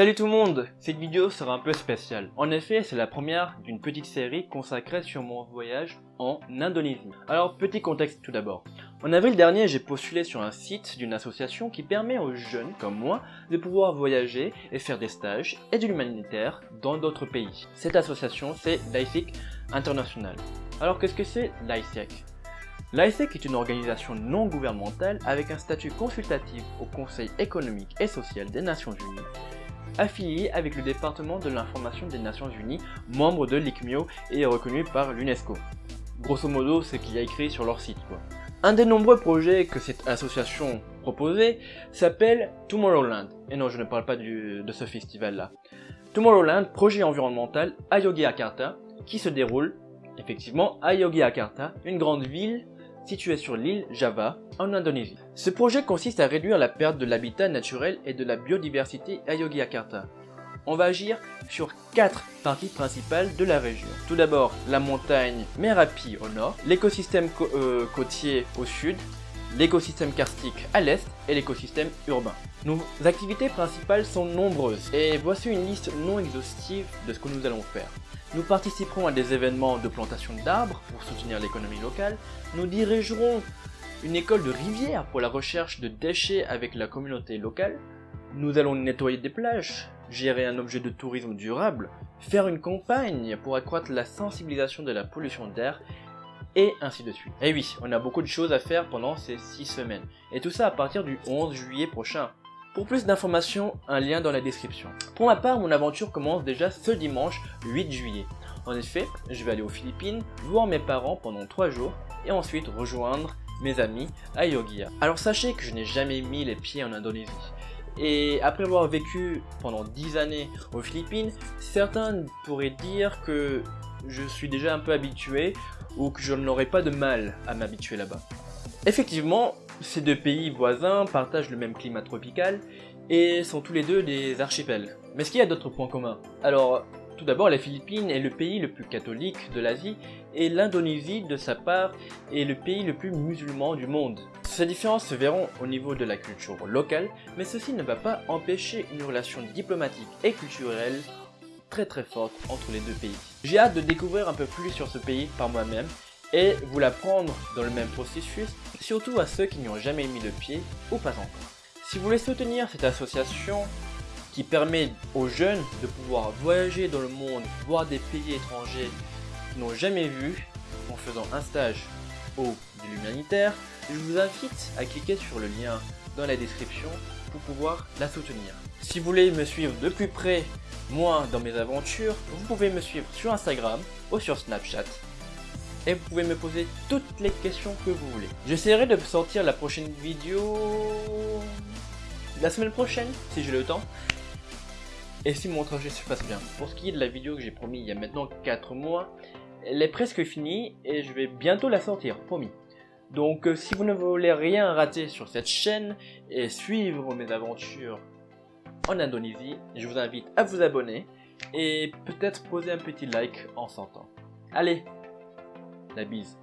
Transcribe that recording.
Salut tout le monde Cette vidéo sera un peu spéciale. En effet, c'est la première d'une petite série consacrée sur mon voyage en Indonésie. Alors, petit contexte tout d'abord. En avril dernier, j'ai postulé sur un site d'une association qui permet aux jeunes comme moi de pouvoir voyager et faire des stages et de l'humanitaire dans d'autres pays. Cette association, c'est l'ISIC International. Alors, qu'est-ce que c'est l'ISIC L'ISEC est une organisation non gouvernementale avec un statut consultatif au Conseil économique et social des Nations Unies affilié avec le département de l'information des Nations Unies, membre de l'ICMIO et reconnu par l'UNESCO. Grosso modo, c'est qu'il y a écrit sur leur site. Un des nombreux projets que cette association proposait s'appelle Tomorrowland. Et non, je ne parle pas de ce festival-là. Tomorrowland, projet environnemental à Yogyakarta, qui se déroule effectivement à Yogyakarta, une grande ville située sur l'île Java, en Indonésie. Ce projet consiste à réduire la perte de l'habitat naturel et de la biodiversité à Yogyakarta. On va agir sur quatre parties principales de la région. Tout d'abord, la montagne Merapi au nord, l'écosystème euh, côtier au sud, l'écosystème karstique à l'est et l'écosystème urbain. Nos activités principales sont nombreuses et voici une liste non exhaustive de ce que nous allons faire. Nous participerons à des événements de plantation d'arbres pour soutenir l'économie locale. Nous dirigerons une école de rivière pour la recherche de déchets avec la communauté locale. Nous allons nettoyer des plages, gérer un objet de tourisme durable, faire une campagne pour accroître la sensibilisation de la pollution d'air et ainsi de suite. Et oui, on a beaucoup de choses à faire pendant ces 6 semaines. Et tout ça à partir du 11 juillet prochain. Pour plus d'informations, un lien dans la description. Pour ma part, mon aventure commence déjà ce dimanche 8 juillet. En effet, je vais aller aux Philippines, voir mes parents pendant 3 jours et ensuite rejoindre mes amis à Yogia. Alors sachez que je n'ai jamais mis les pieds en Indonésie. Et après avoir vécu pendant 10 années aux Philippines, certains pourraient dire que je suis déjà un peu habitué ou que je n'aurais pas de mal à m'habituer là-bas. Effectivement, ces deux pays voisins partagent le même climat tropical et sont tous les deux des archipels. Mais est-ce qu'il y a d'autres points communs? Alors, tout d'abord, les Philippines est le pays le plus catholique de l'Asie et l'Indonésie, de sa part, est le pays le plus musulman du monde. Ces différences se verront au niveau de la culture locale, mais ceci ne va pas empêcher une relation diplomatique et culturelle très très forte entre les deux pays. J'ai hâte de découvrir un peu plus sur ce pays par moi-même et vous l'apprendre dans le même processus, surtout à ceux qui n'y ont jamais mis le pied ou pas encore. Si vous voulez soutenir cette association qui permet aux jeunes de pouvoir voyager dans le monde, voir des pays étrangers qu'ils n'ont jamais vu en faisant un stage au de l'humanitaire, je vous invite à cliquer sur le lien dans la description pour pouvoir la soutenir. Si vous voulez me suivre de plus près, moi, dans mes aventures, vous pouvez me suivre sur Instagram ou sur Snapchat et vous pouvez me poser toutes les questions que vous voulez. J'essaierai de sortir la prochaine vidéo la semaine prochaine, si j'ai le temps. Et si mon trajet se passe bien. Pour ce qui est de la vidéo que j'ai promis il y a maintenant 4 mois, elle est presque finie et je vais bientôt la sortir, promis. Donc euh, si vous ne voulez rien rater sur cette chaîne et suivre mes aventures en Indonésie, je vous invite à vous abonner et peut-être poser un petit like en sortant. Allez, la bise.